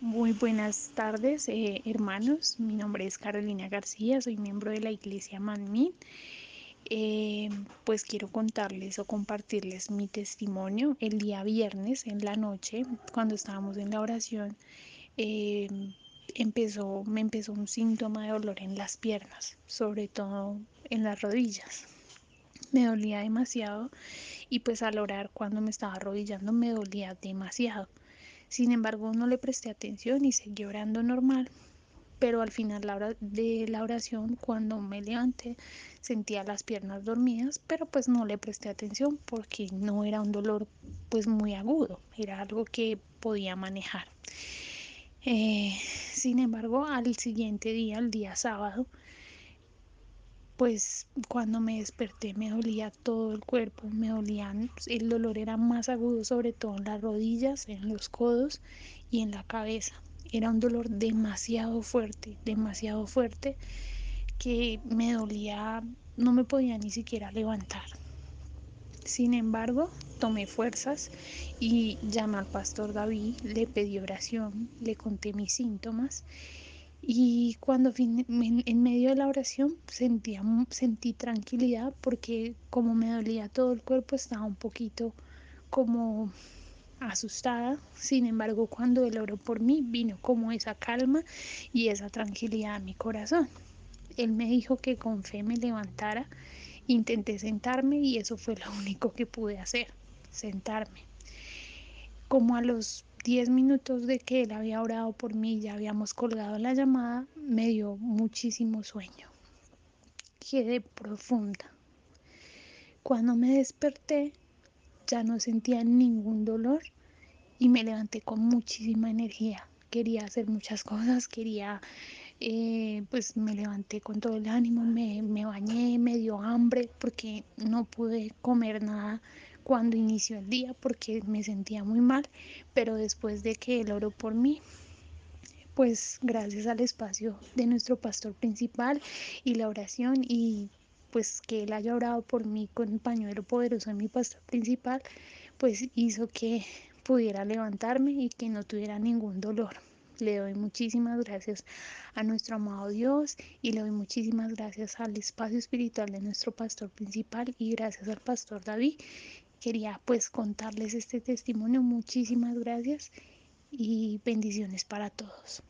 Muy buenas tardes, eh, hermanos. Mi nombre es Carolina García, soy miembro de la Iglesia Manmin. Eh, pues quiero contarles o compartirles mi testimonio. El día viernes en la noche, cuando estábamos en la oración, eh, empezó, me empezó un síntoma de dolor en las piernas, sobre todo en las rodillas. Me dolía demasiado y pues al orar cuando me estaba arrodillando me dolía demasiado. Sin embargo, no le presté atención y seguí orando normal. Pero al final de la oración, cuando me levanté, sentía las piernas dormidas, pero pues no le presté atención porque no era un dolor pues muy agudo, era algo que podía manejar. Eh, sin embargo, al siguiente día, el día sábado, pues cuando me desperté me dolía todo el cuerpo, me dolían, el dolor era más agudo sobre todo en las rodillas, en los codos y en la cabeza. Era un dolor demasiado fuerte, demasiado fuerte que me dolía, no me podía ni siquiera levantar. Sin embargo, tomé fuerzas y llamé al pastor David, le pedí oración, le conté mis síntomas y cuando en, medio de la oración sentía, sentí tranquilidad porque como me dolía todo el cuerpo estaba un poquito como asustada. Sin embargo, cuando él oró por mí, vino como esa calma y esa tranquilidad a mi corazón. Él me dijo que con fe me levantara. Intenté sentarme y eso fue lo único que pude hacer, sentarme. Como a los 10 minutos de que él había orado por mí, ya habíamos colgado la llamada, me dio muchísimo sueño. Quedé profunda. Cuando me desperté, ya no sentía ningún dolor y me levanté con muchísima energía. Quería hacer muchas cosas, quería, eh, pues me levanté con todo el ánimo, me, me bañé, me dio hambre porque no pude comer nada cuando inició el día porque me sentía muy mal, pero después de que él oró por mí, pues gracias al espacio de nuestro pastor principal y la oración y pues que él haya orado por mí con el pañuelo poderoso de mi pastor principal, pues hizo que pudiera levantarme y que no tuviera ningún dolor. Le doy muchísimas gracias a nuestro amado Dios y le doy muchísimas gracias al espacio espiritual de nuestro pastor principal y gracias al pastor David quería pues contarles este testimonio. Muchísimas gracias y bendiciones para todos.